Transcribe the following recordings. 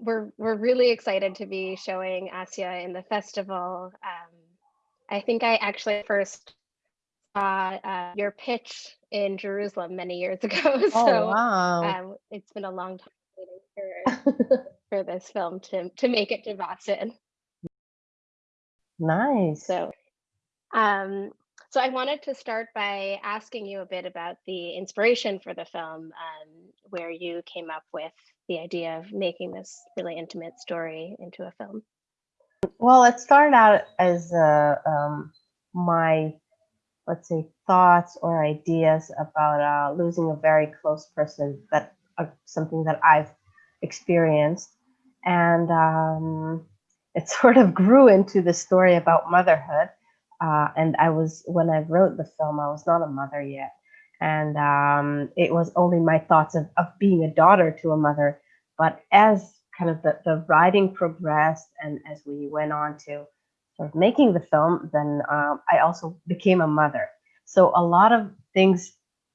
we're we're really excited to be showing Asya in the festival. Um, I think I actually first saw uh, your pitch in Jerusalem many years ago. Oh, So wow. um, it's been a long time waiting for for this film to to make it to Boston. Nice. So um, so I wanted to start by asking you a bit about the inspiration for the film, um, where you came up with the idea of making this really intimate story into a film. Well, it started out as uh, um, my, let's say, thoughts or ideas about uh, losing a very close person that uh, something that I've experienced, and um, it sort of grew into the story about motherhood. Uh, and I was when I wrote the film, I was not a mother yet, and um, it was only my thoughts of, of being a daughter to a mother. But as kind of the, the writing progressed and as we went on to sort of making the film, then um, I also became a mother. So a lot of things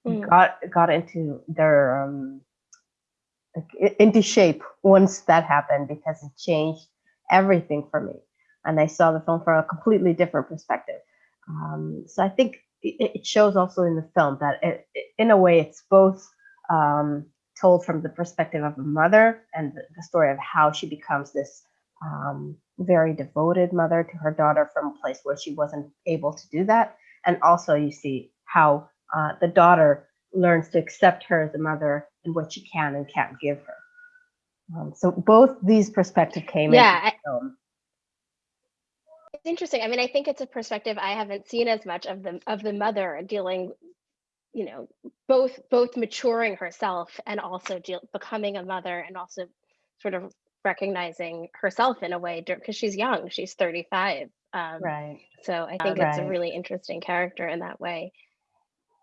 Mm. got got into their um, into shape once that happened because it changed everything for me, and they saw the film from a completely different perspective. Um, so I think it, it shows also in the film that it, it- in a way it's both um, told from the perspective of a mother and the, the story of how she becomes this um, very devoted mother to her daughter from a place where she wasn't able to do that, and also you see how uh, the daughter learns to accept her as a mother and what she can and can't give her. Um, so both these perspectives came Yeah, into I- the film. It's interesting. I mean, I think it's a perspective I haven't seen as much of the of the mother dealing, you know, both both maturing herself and also deal, becoming a mother and also sort of recognizing herself in a way because she's young. She's 35. Um, Right. so I think it's a really interesting character in that way.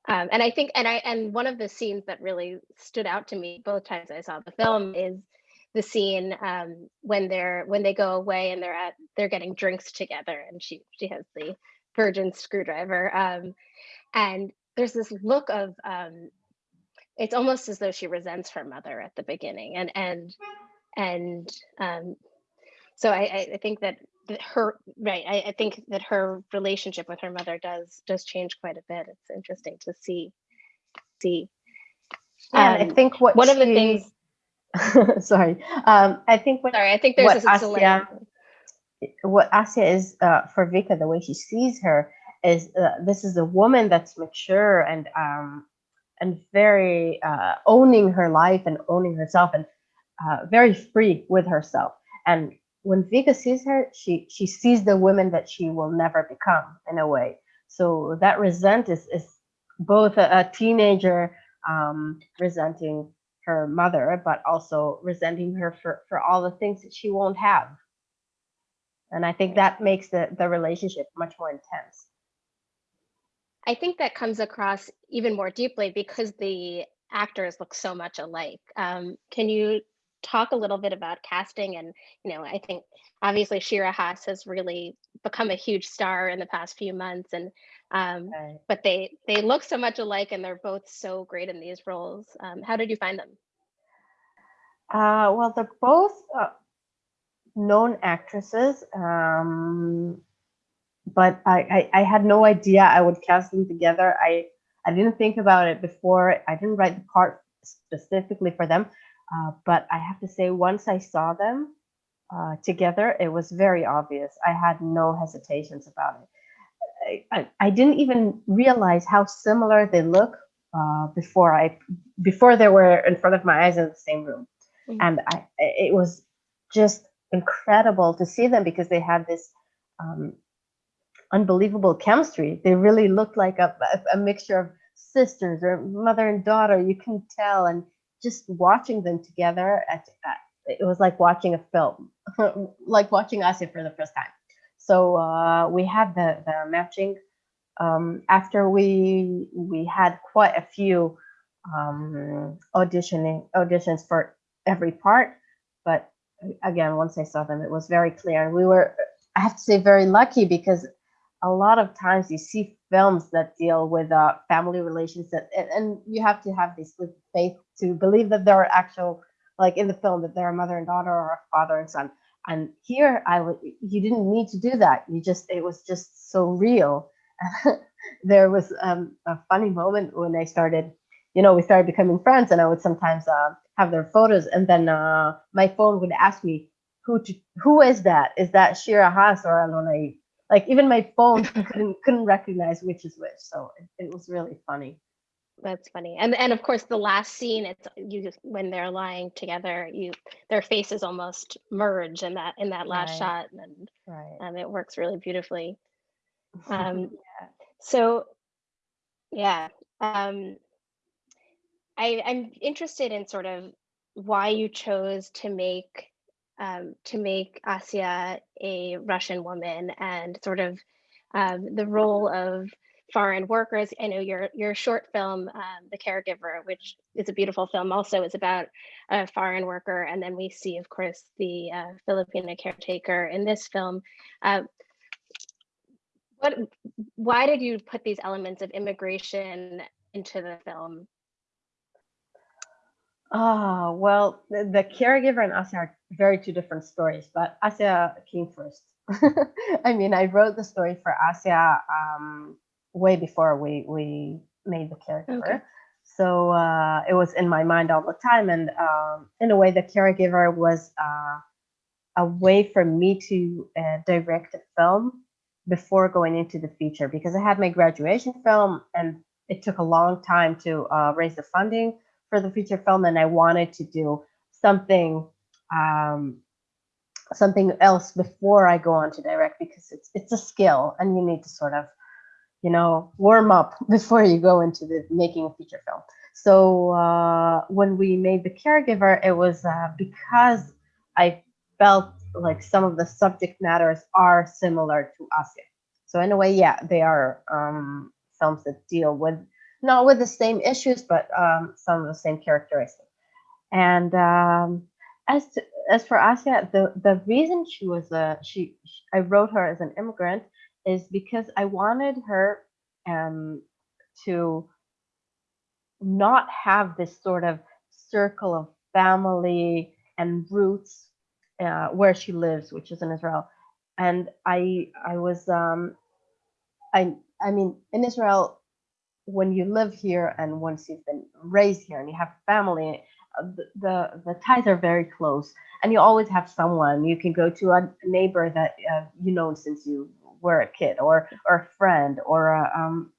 Um, and I think, and I, and one of the scenes that really stood out to me both times I saw the film is the scene um, when they're when they go away and they're at they're getting drinks together, and she she has the virgin screwdriver, um, and there's this look of um, it's almost as though she resents her mother at the beginning, and and and um, so I, I think that her right I, I think that her relationship with her mother does does change quite a bit. It's interesting to see see. Yeah, and I Um, think what one of the things sorry, um, I think what sorry i think there's What this delay Asya- what Asya is uh, for Vika, the way she sees her is uh, this is a woman that's mature and um, and very uh, owning her life and owning herself and uh, very free with herself. And when Vika sees her, she she sees the woman that she will never become in a way. So that resent is is both a, a teenager um, resenting her mother, but also resenting her for for all the things that she won't have. And I think that makes the, the relationship much more intense. i think that comes across even more deeply because the actors look so much alike um, can you talk a little bit about casting and you know i think obviously shira haas has really become a huge star in the past few months and um, Right. but they they look so much alike and they're both so great in these roles um, how did you find them Uh, well, they're both uh, known actresses, um, but I, I, I had no idea I would cast them together. I, I didn't think about it before. I didn't write the part specifically for them. Uh, but I have to say, once I saw them uh, together, it was very obvious. I had no hesitations about it. I, I, I didn't even realize how similar they look uh, before I before they were in front of my eyes in the same room, Mhm. and I it was just incredible to see them because they had this um, unbelievable chemistry. They really looked like a, a, a mixture of sisters or mother and daughter. You can tell, and just watching them together, at, at, it was like watching a film, like watching Asya for the first time. So uh, we had the the matching um, after we we had quite a few um, auditioning auditions for every part, but again, once I saw them, it was very clear, and we were I have to say very lucky because a lot of times you see films that deal with uh, family relations that, and, and you have to have this faith to believe that there are actual like in the film that they're a mother and daughter or a father and son. And here I would you didn't need to do that. You just it was just so real. there was um, a funny moment when I started, you know, we started becoming friends, and I would sometimes uh, have their photos, and then uh, my phone would ask me, "Who to, who is that? Is that Shira Haas or Alena?" Like even my phone couldn't couldn't recognize which is which. So it, it was really funny. That's funny. And and of course the last scene it's you just when they're lying together, you their faces almost merge in that in that last Right, shot and right. um, it works really beautifully. Um, so yeah. Um, I, I'm interested in sort of why you chose to make um, to make Asya a Russian woman and sort of um, the role of foreign workers. I know your your short film, um, The Caregiver, which is a beautiful film, also is about a foreign worker, and then we see, of course, the uh, Filipino caretaker in this film. Uh, what? Why did you put these elements of immigration into the film? Ah, well, the, the caregiver and Asya are very two different stories, but Asya came first. I mean, I wrote the story for Asya um, way before we we made the caregiver. Okay. So uh, it was in my mind all the time, and um, in a way, the caregiver was uh, a way for me to uh, direct a film before going into the feature because I had my graduation film, and it took a long time to uh, raise the funding for the feature film, and I wanted to do something um, something else before I go on to direct because it's it's a skill, and you need to sort of you know warm up before you go into the making a feature film. So uh, when we made the caregiver, it was uh, because I felt like some of the subject matters are similar to Asya. So in a way, yeah, they are um, films that deal with not with the same issues, but um, some of the same characteristics. And um, as to, as for Asya, the the reason she was a she, sh I wrote her as an immigrant is because I wanted her um, to not have this sort of circle of family and roots uh, where she lives, which is in Israel. And I I was um, I I mean in Israel when you live here and once you've been raised here and you have family, uh, the, the the ties are very close, and you always have someone you can go to a neighbor that uh, you know since you were a kid, or or a friend, or a um,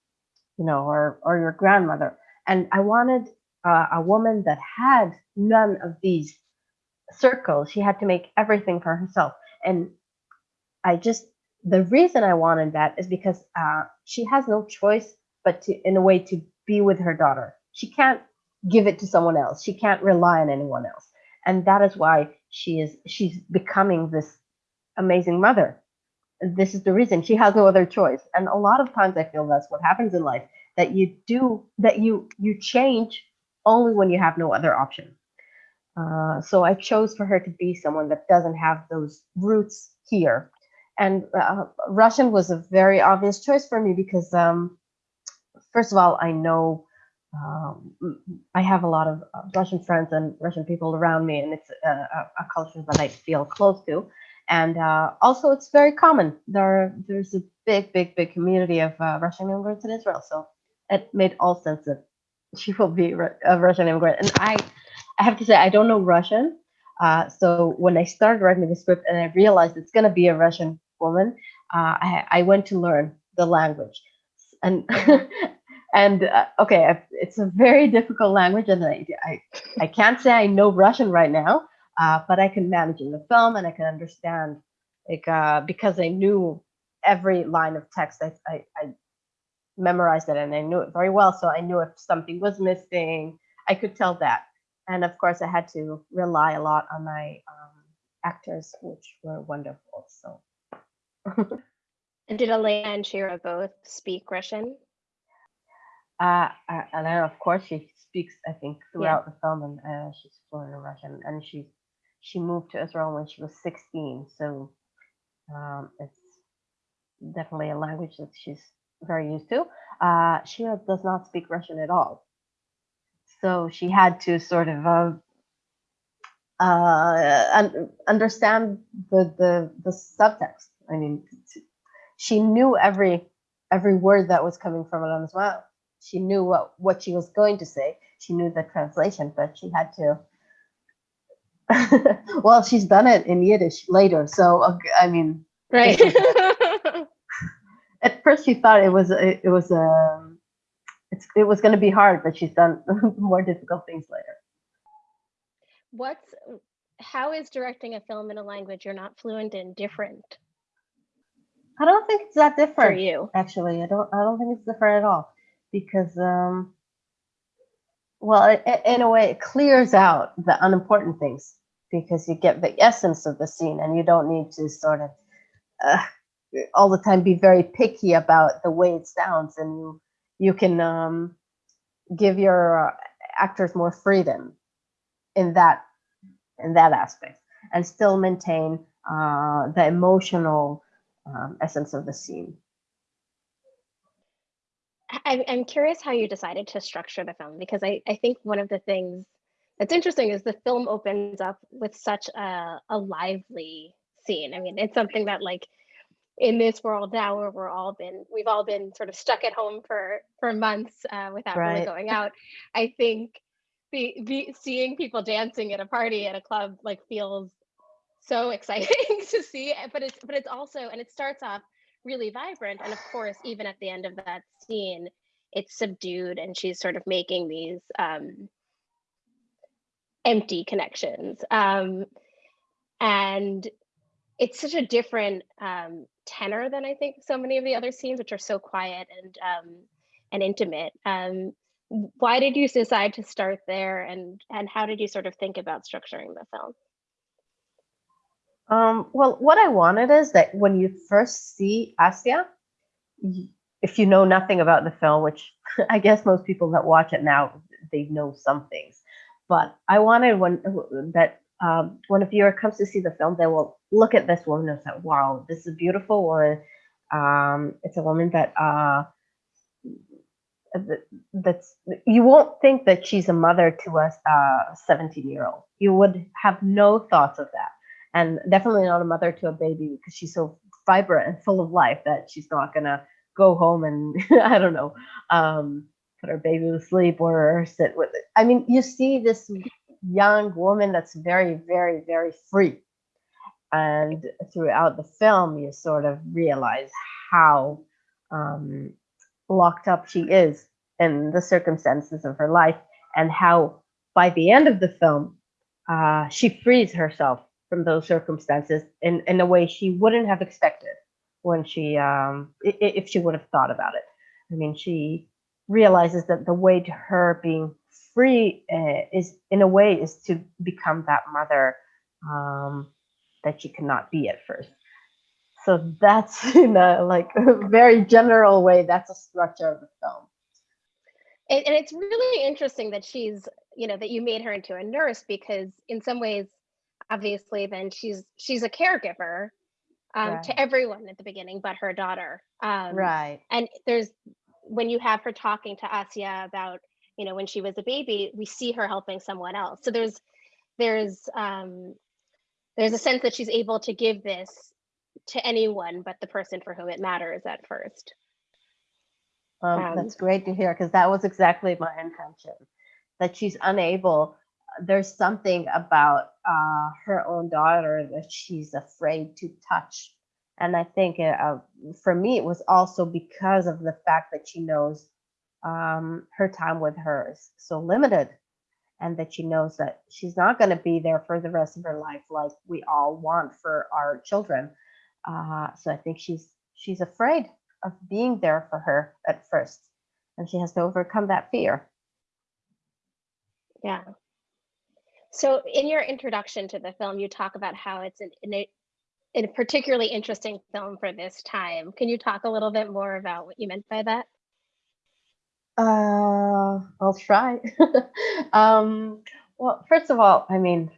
you know, or or your grandmother. And I wanted uh, a woman that had none of these circles. She had to make everything for herself, and I just the reason I wanted that is because uh, she has no choice but to, in a way, to be with her daughter. She can't give it to someone else. She can't rely on anyone else, and that is why she is she's becoming this amazing mother. This is the reason she has no other choice. And a lot of times, I feel that's what happens in life that you do that you you change only when you have no other option. Uh, so I chose for her to be someone that doesn't have those roots here. And uh, Russian was a very obvious choice for me because um, first of all, I know um, I have a lot of uh, Russian friends and Russian people around me, and it's a, a, a culture that I feel close to. And uh, also, it's very common. There, there's a big, big, big community of uh, Russian immigrants in Israel, so it made all sense that she will be a Russian immigrant. And I, I have to say, I don't know Russian. Uh, so when I started writing the script and I realized it's going to be a Russian woman, uh, I, I went to learn the language. And and uh, okay it's a very difficult language and I, I, I can't say i know russian right now uh, but i can manage in the film and i can understand like uh, because i knew every line of text I, I, I memorized it and i knew it very well so i knew if something was missing i could tell that and of course i had to rely a lot on my um, actors which were wonderful so and did alena and shira both speak russian uh, uh, and then of course she speaks, I think, throughout yeah. the film, and uh, she's fluent in Russian. And she she moved to Israel when she was 16, so um, it's definitely a language that she's very used to. Uh, she does not speak Russian at all, so she had to sort of uh, uh, un- understand the, the the subtext. I mean, she knew every every word that was coming from as well. She knew what what she was going to say. She knew the translation, but she had to. well, she's done it in Yiddish later, so I mean, Right. at first she thought it was it, it was um it's, it was going to be hard, but she's done more difficult things later. What's how is directing a film in a language you're not fluent in different I don't think it's that different for you? actually i don't i don't think it's different at all because um well it- in a way it clears out the unimportant things because you get the essence of the scene and you don't need to sort of uh, all the time be very picky about the way it sounds and you you can um give your actors more freedom in that in that aspect and still maintain uh the emotional um, essence of the scene. I, I'm curious how you decided to structure the film because I, I think one of the things that's interesting is the film opens up with such a, a lively scene. I mean, it's something that like in this world now where we're all been we've all been sort of stuck at home for for months uh, without really going out. I think the, the seeing people dancing at a party at a club like feels so exciting to see but it's but it's also and it starts off really vibrant and of course even at the end of that scene it's subdued and she's sort of making these um empty connections. Um and it's such a different um tenor than i think so many of the other scenes which are so quiet and um and intimate. Um why did you decide to start there? And and how did you sort of think about structuring the film? Um, well, what I wanted is that when you first see Asia, if you know nothing about the film, which I guess most people that watch it now they know some things, but I wanted when that um, when a viewer comes to see the film, they will look at this woman and say, "Wow, this is a beautiful woman. Um, it's a woman that uh, that- that's you won't think that she's a mother to a 17 year old. You would have no thoughts of that." and definitely not a mother to a baby because she's so vibrant and full of life that she's not gonna go home and I don't know, um, put her baby to sleep or sit with it. I mean, you see this young woman that's very, very, very free, and throughout the film, you sort of realize how um, locked up she is in the circumstances of her life, and how by the end of the film, uh, she frees herself from those circumstances in, in a way she wouldn't have expected when she um if she would have thought about it i mean she realizes that the way to her being free uh, is in a way is to become that mother um that she cannot be at first. So that's in a like a very general way that's a structure of the film. And, and it's really interesting that she's you know that you made her into a nurse because in some ways obviously then she's she's a caregiver um, Right. to everyone at the beginning but her daughter. Um, right. and there's when you have her talking to Asia about you know when she was a baby we see her helping someone else so there's there's um there's a sense that she's able to give this to anyone but the person for whom it matters at first Um, Um, that's great to hear because that was exactly my intention. That she's unable. There's something about uh, her own daughter that she's afraid to touch, and I think uh, uh, for me it was also because of the fact that she knows um, her time with her is so limited, and that she knows that she's not going to be there for the rest of her life like we all want for our children. Uh, so I think she's she's afraid of being there for her at first and she has to overcome that fear Yeah. So in your introduction to the film, you talk about how it's an, an, a particularly interesting film for this time. Can you talk a little bit more about what you meant by that? uh i'll try um well first of all i mean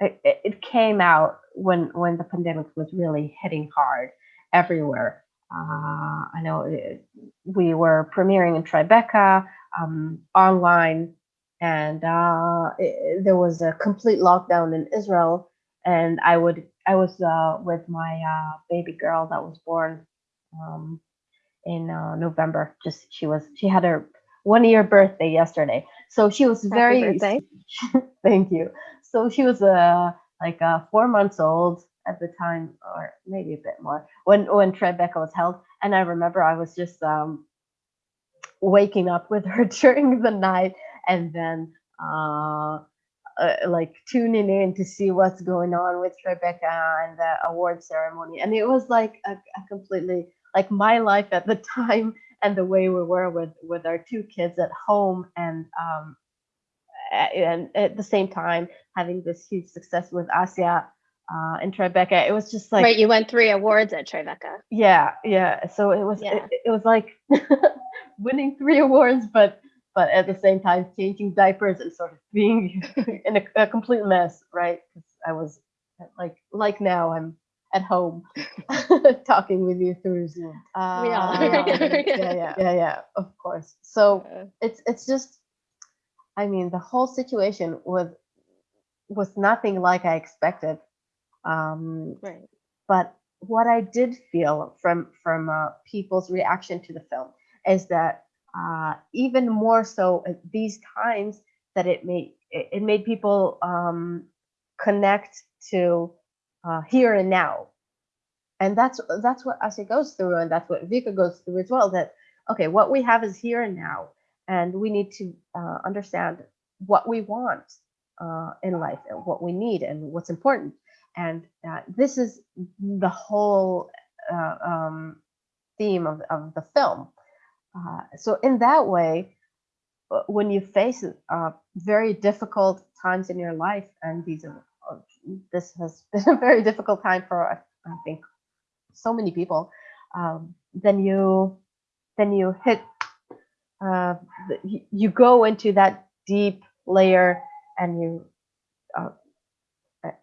it, it it came out when when the pandemic was really hitting hard everywhere uh i know it, we were premiering in tribeca um online and uh, i- there was a complete lockdown in Israel, and I would I was uh, with my uh, baby girl that was born um, in uh, November. Just she was she had her one year birthday yesterday, so she was Happy very birthday. thank you. So she was uh, like uh, four months old at the time, or maybe a bit more when when Tribeca was held, and I remember I was just um, waking up with her during the night and then uh, like tuning in to see what's going on with Tribeca and the award ceremony. And it was like a, a completely like my life at the time and the way we were with with our two kids at home and um and at the same time having this huge success with Asia uh, and Tribeca. It was just like right, you won three awards at Tribeca. yeah yeah so it was Yeah. it, it was like winning three awards but but at the same time changing diapers and sort of being in a, a complete mess right? Because i was like like now i'm at home talking with you through zoom uh, We yeah, are. yeah yeah yeah yeah of course so it's it's just i mean the whole situation was was nothing like i expected um right. but what I did feel from from uh, people's reaction to the film is that uh, even more so at these times that it made it, made people um, connect to uh, here and now, and that's that's what Asya goes through, and that's what Vika goes through as well. That okay, what we have is here and now, and we need to uh, understand what we want uh, in life and what we need and what's important and uh, this is the whole uh, um, theme of, of the film. Uh, so in that way, uh, when you face uh, very difficult times in your life, and these are uh, this has been a very difficult time for I think so many people, um, then you then you hit uh, you, go into that deep layer and you uh,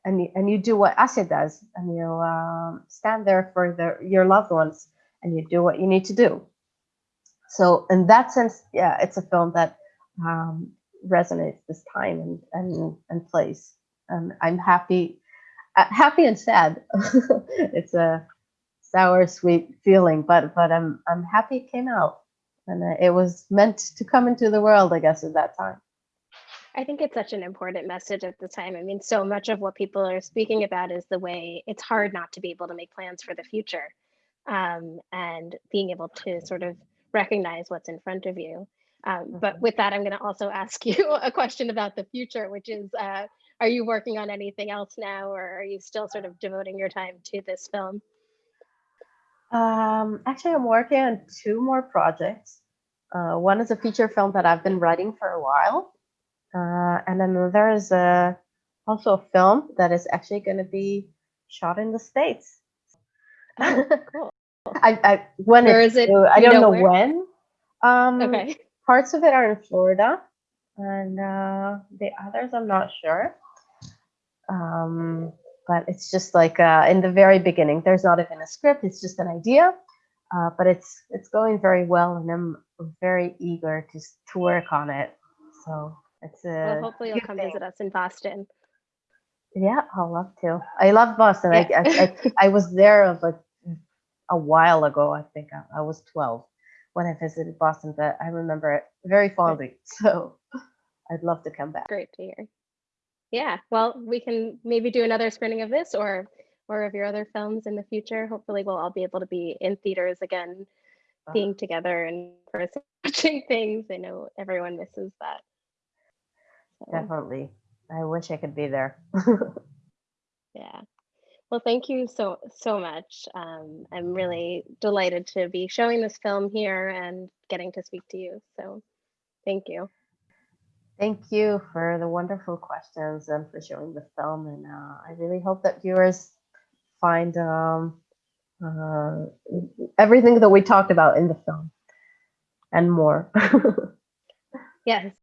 and and you do what Asya does, and you um, stand there for the, your loved ones, and you do what you need to do. So in that sense, yeah, it's a film that um, resonates this time and and, and place. And I'm happy, uh, happy and sad. it's a sour, sweet feeling, but but I'm I'm happy it came out, and uh, it was meant to come into the world, I guess, at that time. I think it's such an important message at the time. I mean, so much of what people are speaking about is the way it's hard not to be able to make plans for the future um, and being able to sort of recognize what's in front of you. Um, but Mhm. with that, I'm going to also ask you a question about the future, which is uh, Are you working on anything else now, or are you still sort of devoting your time to this film? Um, actually, I'm working on two more projects. Uh, one is a feature film that I've been writing for a while, uh, and then there is a also a film that is actually going to be shot in the states. Oh, cool. I, I when Where is it? I don't know know, when. Um, Okay. Parts of it are in Florida, and uh, the others I'm not sure. Um, but it's just like uh, in the very beginning. There's not even a script. It's just an idea, uh, but it's it's going very well, and I'm very eager to to work on it. So it's a Well, hopefully you'll come thing. visit us in Boston. Yeah, I'll love to. I love Boston. I, I, I I was there like a while ago. I think I, I was 12 when I visited Boston, but I remember it very fondly. So I'd love to come back. Great to hear. Yeah, well, we can maybe do another screening of this or or of your other films in the future. Hopefully, we'll all be able to be in theaters again, Uh, being together and person watching things. I know everyone misses that. So, Definitely. I wish I could be there. yeah. Well, thank you so so much. Um, I'm really delighted to be showing this film here and getting to speak to you. So, thank you. Thank you for the wonderful questions and for showing the film. And uh, I really hope that viewers find um, uh, everything that we talked about in the film and more. Yes.